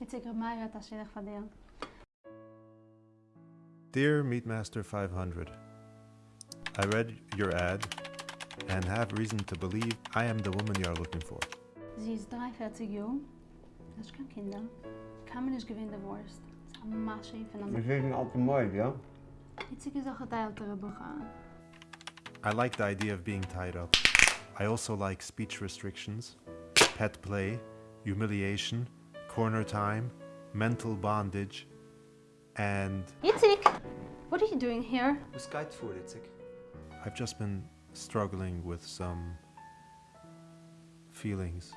Itzik Ramaya Tashirach Fadir. Dear Meatmaster 500, I read your ad and have reason to believe I am the woman you are looking for. Sie ist 43 Jahre. Das ist kein Kinder. Kann man nicht gewinnen, der Wurst. Das ist ein Masche von We einem... zijn altijd mooi, ja? Itzik ist auch ein älterer Bucher. I like the idea of being tied up. I also like speech restrictions, pet play, humiliation, corner time, mental bondage, and Itzik! What are you doing here? Du bist geitvoer, Itzik. I've just been struggling with some feelings.